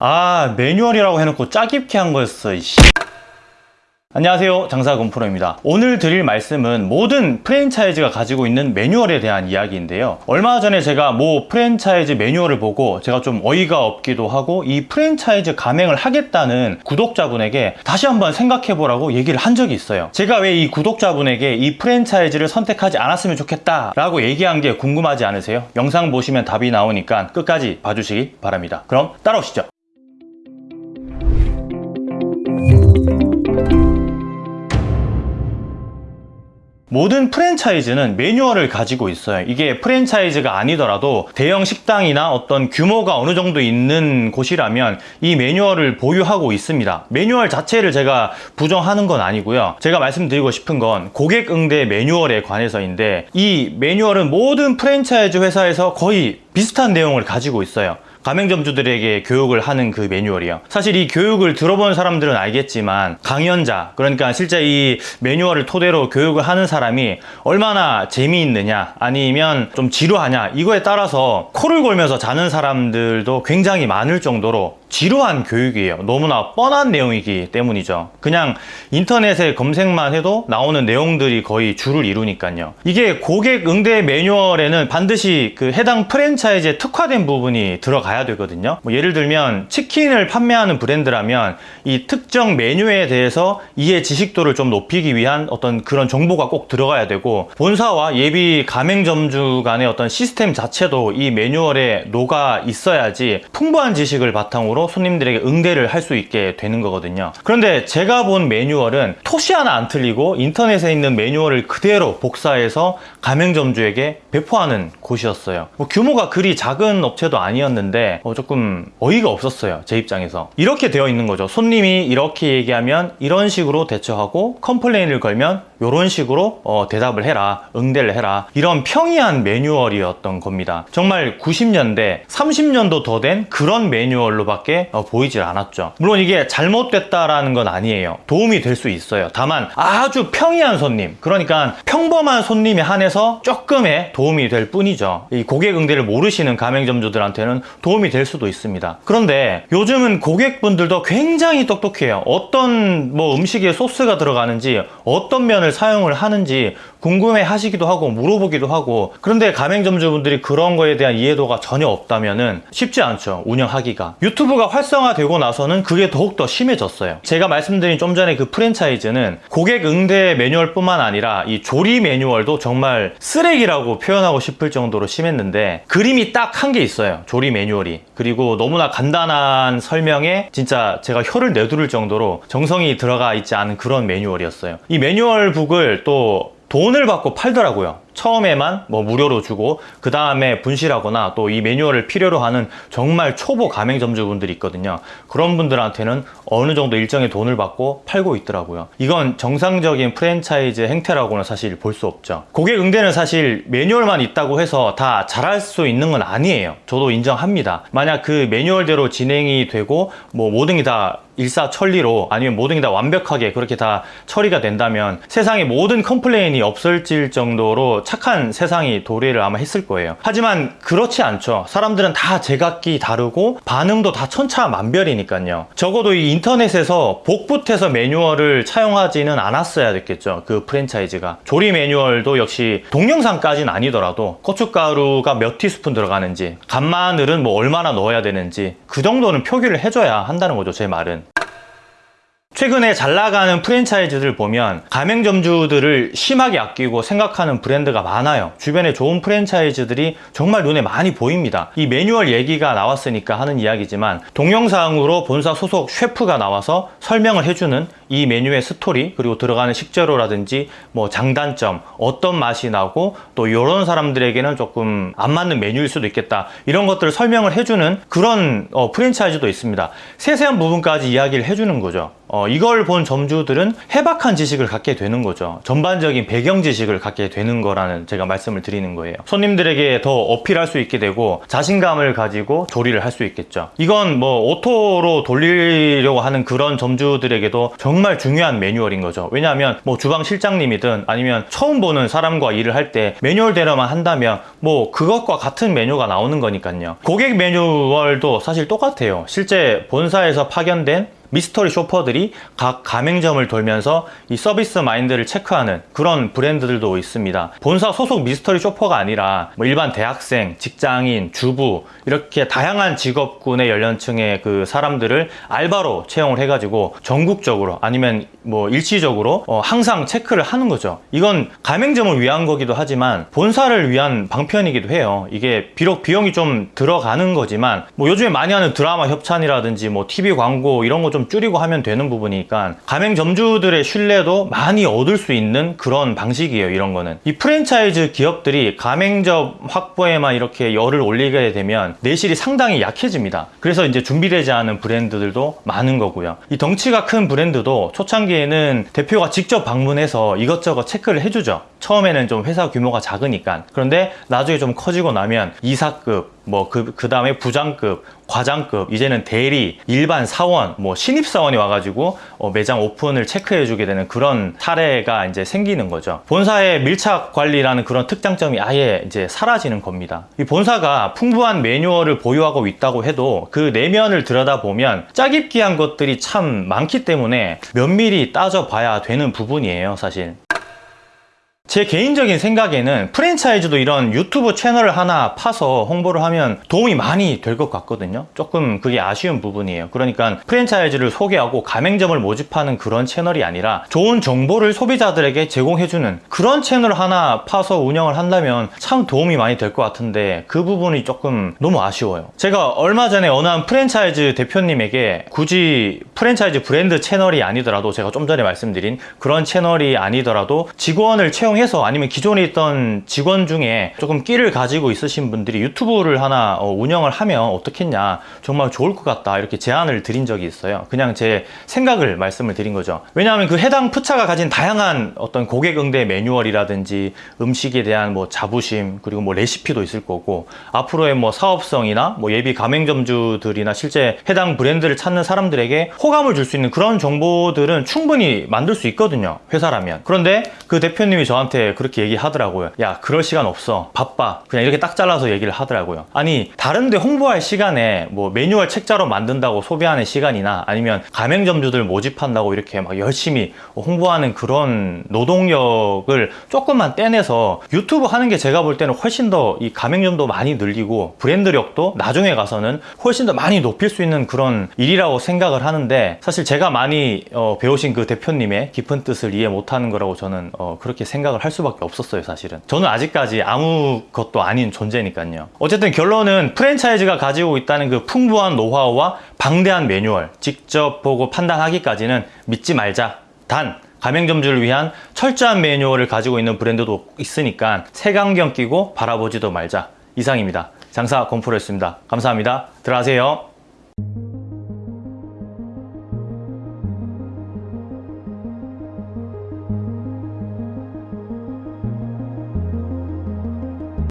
아 매뉴얼이라고 해놓고 짜깁게 한 거였어 이씨. 안녕하세요. 장사건프로입니다. 오늘 드릴 말씀은 모든 프랜차이즈가 가지고 있는 매뉴얼에 대한 이야기인데요. 얼마 전에 제가 모 프랜차이즈 매뉴얼을 보고 제가 좀 어이가 없기도 하고 이 프랜차이즈 가맹을 하겠다는 구독자분에게 다시 한번 생각해 보라고 얘기를 한 적이 있어요. 제가 왜 이 구독자분에게 이 프랜차이즈를 선택하지 않았으면 좋겠다 라고 얘기한 게 궁금하지 않으세요? 영상 보시면 답이 나오니까 끝까지 봐주시기 바랍니다. 그럼 따라오시죠 모든 프랜차이즈는 매뉴얼을 가지고 있어요. 이게 프랜차이즈가 아니더라도 대형 식당이나 어떤 규모가 어느 정도 있는 곳이라면 이 매뉴얼을 보유하고 있습니다. 매뉴얼 자체를 제가 부정하는 건 아니고요. 제가 말씀드리고 싶은 건 고객 응대 매뉴얼에 관해서인데 이 매뉴얼은 모든 프랜차이즈 회사에서 거의 비슷한 내용을 가지고 있어요 가맹점주들에게 교육을 하는 그 매뉴얼이요. 사실 이 교육을 들어본 사람들은 알겠지만 강연자 그러니까 실제 이 매뉴얼을 토대로 교육을 하는 사람이 얼마나 재미있느냐 아니면 좀 지루하냐 이거에 따라서 코를 골면서 자는 사람들도 굉장히 많을 정도로 지루한 교육이에요. 너무나 뻔한 내용이기 때문이죠. 그냥 인터넷에 검색만 해도 나오는 내용들이 거의 줄을 이루니까요. 이게 고객 응대 매뉴얼에는 반드시 그 해당 프랜차이즈에 특화된 부분이 들어가야 되거든요. 뭐 예를 들면 치킨을 판매하는 브랜드라면 이 특정 메뉴에 대해서 이해 지식도를 좀 높이기 위한 어떤 그런 정보가 꼭 들어가야 되고 본사와 예비 가맹점주 간의 어떤 시스템 자체도 이 매뉴얼에 녹아 있어야지 풍부한 지식을 바탕으로 손님들에게 응대를 할 수 있게 되는 거거든요. 그런데 제가 본 매뉴얼은 토시 하나 안 틀리고 인터넷에 있는 매뉴얼을 그대로 복사해서 가맹점주에게 배포하는 곳이었어요. 뭐 규모가 그리 작은 업체도 아니었는데 어 조금 어이가 없었어요 제 입장에서. 이렇게 되어 있는 거죠. 손님이 이렇게 얘기하면 이런 식으로 대처하고 complain을 걸면 이런 식으로 어, 대답을 해라 응대를 해라. 이런 평이한 매뉴얼이었던 겁니다. 정말 90년대 30년도 더 된 그런 매뉴얼로 밖에 어, 보이질 않았죠. 물론 이게 잘못됐다라는 건 아니에요. 도움이 될 수 있어요. 다만 아주 평이한 손님 그러니까 평범한 손님에 한해서 조금의 도움이 될 뿐이죠. 이 고객 응대를 모르시는 가맹점주들한테는 도움이 될 수도 있습니다. 그런데 요즘은 고객분들도 굉장히 똑똑해요. 어떤 뭐 음식에 소스가 들어가는지 어떤 면을 사용을 하는지 궁금해 하시기도 하고 물어보기도 하고 그런데 가맹점주분들이 그런 거에 대한 이해도가 전혀 없다면 쉽지 않죠. 운영하기가. 유튜 브가 활성화되고 나서는 그게 더욱더 심해졌어요. 제가 말씀드린 좀 전에 그 프랜차이즈는 고객 응대 매뉴얼 뿐만 아니라 이 조리 매뉴얼도 정말 쓰레기라고 표현하고 싶을 정도로 심했는데 그림이 딱 한 게 있어요. 조리 매뉴얼이. 그리고 너무나 간단한 설명에 진짜 제가 혀를 내두를 정도로 정성이 들어가 있지 않은 그런 매뉴얼이었어요. 이 매뉴얼 북을 또 돈을 받고 팔더라고요 처음에만 뭐 무료로 주고 그 다음에 분실하거나 또 이 매뉴얼을 필요로 하는 정말 초보 가맹점주분들이 있거든요. 그런 분들한테는 어느 정도 일정의 돈을 받고 팔고 있더라고요. 이건 정상적인 프랜차이즈 행태라고는 사실 볼 수 없죠. 고객 응대는 사실 매뉴얼만 있다고 해서 다 잘할 수 있는 건 아니에요. 저도 인정합니다. 만약 그 매뉴얼대로 진행이 되고 뭐 모든 게 다 일사천리로 아니면 모든 게 다 완벽하게 그렇게 다 처리가 된다면 세상에 모든 complain이 없을질 정도로 착한 세상이 도래를 아마 했을 거예요. 하지만 그렇지 않죠. 사람들은 다 제각기 다르고 반응도 다 천차만별이니까요. 적어도 이 인터넷에서 복붙해서 매뉴얼을 차용하지는 않았어야 됐겠죠. 그 프랜차이즈가. 조리 매뉴얼도 역시 동영상까지는 아니더라도 고춧가루가 몇 티스푼 들어가는지 간마늘은 뭐 얼마나 넣어야 되는지 그 정도는 표기를 해줘야 한다는 거죠 제 말은 최근에 잘 나가는 프랜차이즈들 보면 가맹점주들을 심하게 아끼고 생각하는 브랜드가 많아요. 주변에 좋은 프랜차이즈들이 정말 눈에 많이 보입니다. 이 매뉴얼 얘기가 나왔으니까 하는 이야기지만 동영상으로 본사 소속 셰프가 나와서 설명을 해주는 이 메뉴의 스토리 그리고 들어가는 식재료라든지 뭐 장단점 어떤 맛이 나고 또 이런 사람들에게는 조금 안 맞는 메뉴일 수도 있겠다. 이런 것들을 설명을 해주는 그런 어, 프랜차이즈도 있습니다. 세세한 부분까지 이야기를 해주는 거죠. 어, 이걸 본 점주들은 해박한 지식을 갖게 되는 거죠. 전반적인 배경 지식을 갖게 되는 거라는 제가 말씀을 드리는 거예요. 손님들에게 더 어필할 수 있게 되고 자신감을 가지고 조리를 할 수 있겠죠. 이건 뭐 오토로 돌리려고 하는 그런 점주들에게도 정말 정말 중요한 매뉴얼인 거죠. 왜냐하면 뭐 주방 실장님이든 아니면 처음 보는 사람과 일을 할 때 매뉴얼 대로만 한다면 뭐 그것과 같은 메뉴가 나오는 거니까요. 고객 매뉴얼도 사실 똑같아요. 실제 본사에서 파견된 미스터리 쇼퍼들이 각 가맹점을 돌면서 이 서비스 마인드를 체크하는 그런 브랜드들도 있습니다. 본사 소속 미스터리 쇼퍼가 아니라 뭐 일반 대학생, 직장인, 주부 이렇게 다양한 직업군의 연령층의 그 사람들을 알바로 채용을 해가지고 전국적으로 아니면 뭐 일시적으로 어, 항상 체크를 하는 거죠. 이건 가맹점을 위한 거기도 하지만 본사를 위한 방편이기도 해요. 이게 비록 비용이 좀 들어가는 거지만 뭐 요즘에 많이 하는 드라마 협찬이라든지 뭐 TV 광고 이런 거좀 줄이고 하면 되는 부분이니까 가맹점주들의 신뢰도 많이 얻을 수 있는 그런 방식이에요. 이런 거는 이 프랜차이즈 기업들이 가맹점 확보에만 이렇게 열을 올리게 되면 내실이 상당히 약해집니다. 그래서 이제 준비되지 않은 브랜드들도 많은 거고요. 이 덩치가 큰 브랜드도 초창기에는 대표가 직접 방문해서 이것저것 체크를 해주죠. 처음에는 좀 회사 규모가 작으니까. 그런데 나중에 좀 커지고 나면 이사급, 뭐그 그 다음에 부장급, 과장급, 이제는 대리, 일반 사원, 뭐 신입 사원이 와가지고 어, 매장 오픈을 체크해주게 되는 그런 사례가 이제 생기는 거죠. 본사의 밀착 관리라는 그런 특장점이 아예 이제 사라지는 겁니다. 이 본사가 풍부한 매뉴얼을 보유하고 있다고 해도 그 내면을 들여다보면 짜깁기한 것들이 참 많기 때문에 면밀히 따져봐야 되는 부분이에요, 사실. 제 개인적인 생각에는 프랜차이즈도 이런 유튜브 채널을 하나 파서 홍보를 하면 도움이 많이 될 것 같거든요. 조금 그게 아쉬운 부분이에요. 그러니까 프랜차이즈를 소개하고 가맹점을 모집하는 그런 채널이 아니라 좋은 정보를 소비자들에게 제공해주는 그런 채널 하나 파서 운영을 한다면 참 도움이 많이 될 것 같은데 그 부분이 조금 너무 아쉬워요. 제가 얼마 전에 어느 한 프랜차이즈 대표님에게 굳이 프랜차이즈 브랜드 채널이 아니더라도 제가 좀 전에 말씀드린 그런 채널이 아니더라도 직원을 채용 해서 아니면 기존에 있던 직원 중에 조금 끼를 가지고 있으신 분들이 유튜브를 하나 어, 운영을 하면 어떻겠냐. 정말 좋을 것 같다. 이렇게 제안을 드린 적이 있어요. 그냥 제 생각을 말씀을 드린 거죠. 왜냐하면 그 해당 푸차가 가진 다양한 어떤 고객 응대 매뉴얼이라든지 음식에 대한 뭐 자부심 그리고 뭐 레시피도 있을 거고 앞으로의 뭐 사업성이나 뭐 예비 가맹점주들이나 실제 해당 브랜드를 찾는 사람들에게 호감을 줄 수 있는 그런 정보들은 충분히 만들 수 있거든요. 회사라면. 그런데 그 대표님이 저한테 저한테 그렇게 얘기하더라고요. 야, 그럴 시간 없어. 바빠. 그냥 이렇게 딱 잘라서 얘기를 하더라고요. 아니, 다른데 홍보할 시간에 뭐 매뉴얼 책자로 만든다고 소비하는 시간이나 아니면 가맹점주들 모집한다고 이렇게 막 열심히 홍보하는 그런 노동력을 조금만 떼내서 유튜브 하는 게 제가 볼 때는 훨씬 더 이 가맹점도 많이 늘리고 브랜드력도 나중에 가서는 훨씬 더 많이 높일 수 있는 그런 일이라고 생각을 하는데 사실 제가 많이 어, 배우신 그 대표님의 깊은 뜻을 이해 못하는 거라고 저는 어, 그렇게 생각을 할 수밖에 없었어요 사실은. 저는 아직까지 아무것도 아닌 존재니까요. 어쨌든 결론은 프랜차이즈가 가지고 있다는 그 풍부한 노하우와 방대한 매뉴얼 직접 보고 판단하기까지는 믿지 말자. 단 가맹점주를 위한 철저한 매뉴얼을 가지고 있는 브랜드도 있으니까 색안경 끼고 바라보지도 말자. 이상입니다. 장사 공포로였습니다. 감사합니다. 들어가세요